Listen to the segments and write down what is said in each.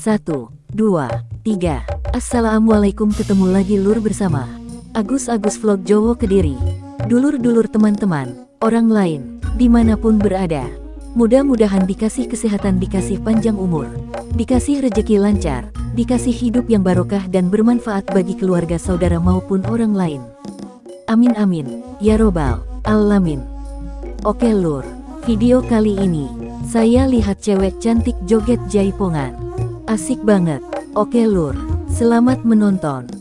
Satu, dua, tiga. Assalamualaikum ketemu lagi lur bersama Agus Agus Vlog Jowo Kediri. Dulur-dulur teman-teman, orang lain, di mana pun berada. Mudah-mudahan dikasih kesehatan, dikasih panjang umur, dikasih rejeki lancar, dikasih hidup yang barokah dan bermanfaat bagi keluarga saudara maupun orang lain. Amin amin, ya robbal alamin. Oke lur, video kali ini, saya lihat cewek cantik joget jaipongan. Asik banget, oke lur, selamat menonton.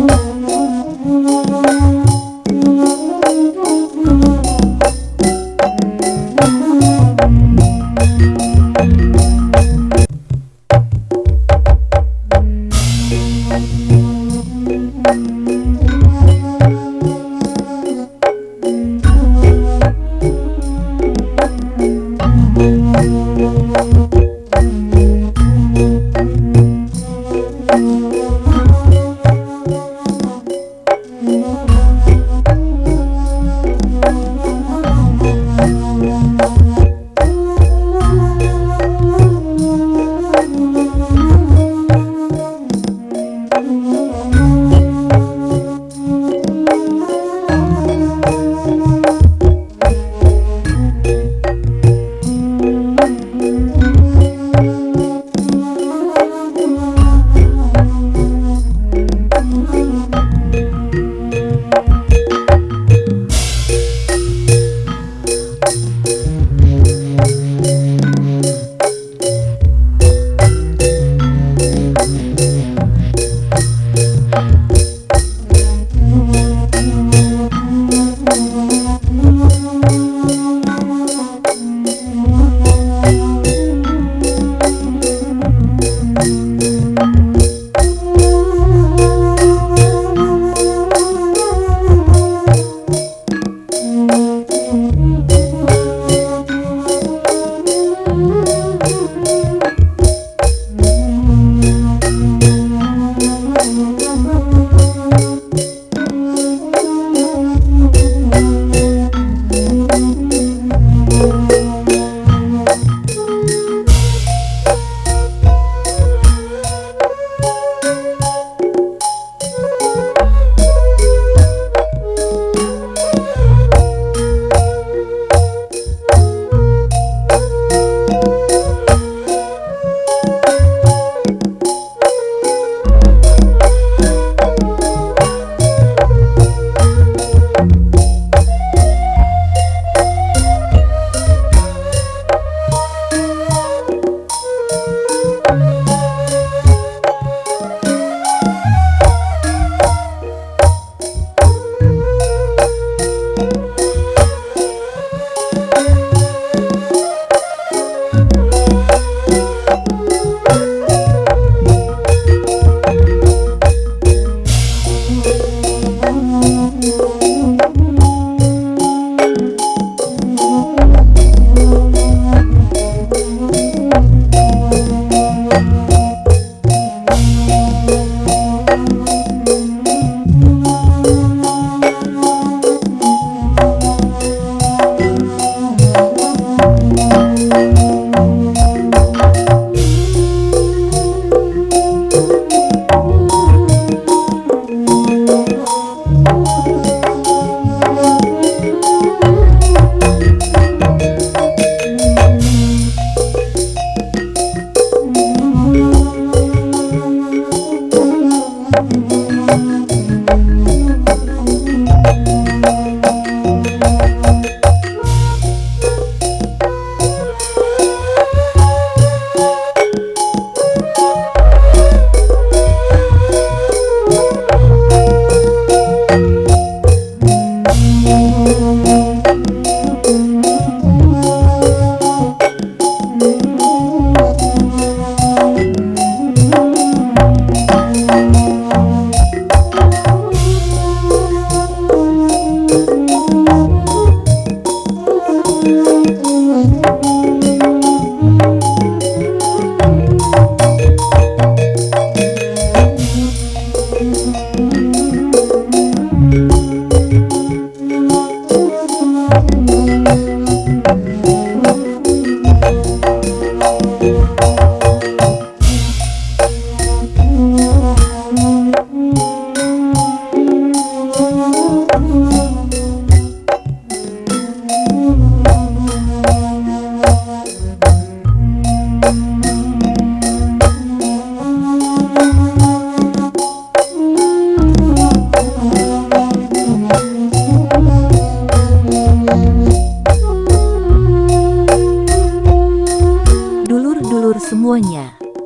Mm-hmm.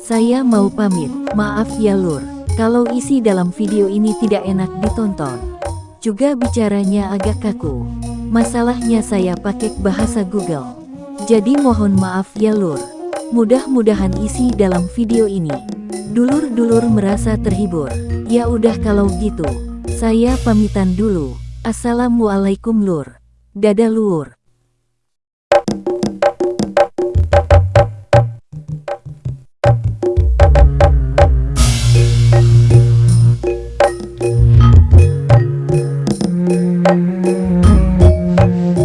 Saya mau pamit. Maaf ya lur, kalau isi dalam video ini tidak enak ditonton. Juga bicaranya agak kaku. Masalahnya saya pakai bahasa Google. Jadi mohon maaf ya lur. Mudah-mudahan isi dalam video ini. Dulur-dulur merasa terhibur. Ya udah kalau gitu, saya pamitan dulu. Assalamualaikum lur. Dadah lur.